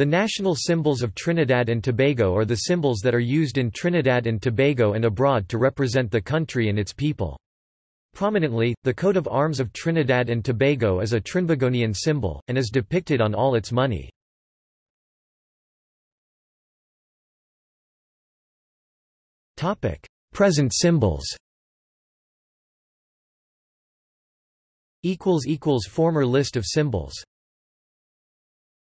The national symbols of Trinidad and Tobago are the symbols that are used in Trinidad and Tobago and abroad to represent the country and its people. Prominently, the coat of arms of Trinidad and Tobago is a Trinbagonian symbol, and is depicted on all its money. Present symbols Former list of symbols